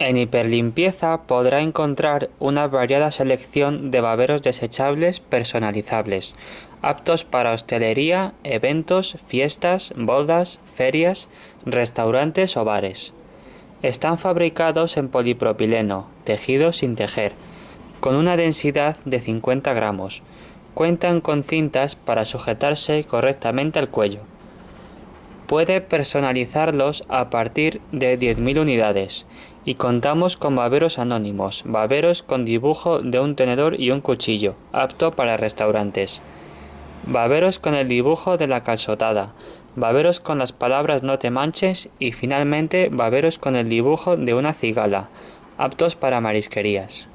En Hiperlimpieza podrá encontrar una variada selección de baberos desechables personalizables, aptos para hostelería, eventos, fiestas, bodas, ferias, restaurantes o bares. Están fabricados en polipropileno, tejido sin tejer, con una densidad de 50 gramos. Cuentan con cintas para sujetarse correctamente al cuello. Puede personalizarlos a partir de 10.000 unidades y contamos con baberos anónimos, baberos con dibujo de un tenedor y un cuchillo, apto para restaurantes. Baberos con el dibujo de la calzotada, baberos con las palabras no te manches y finalmente baberos con el dibujo de una cigala, aptos para marisquerías.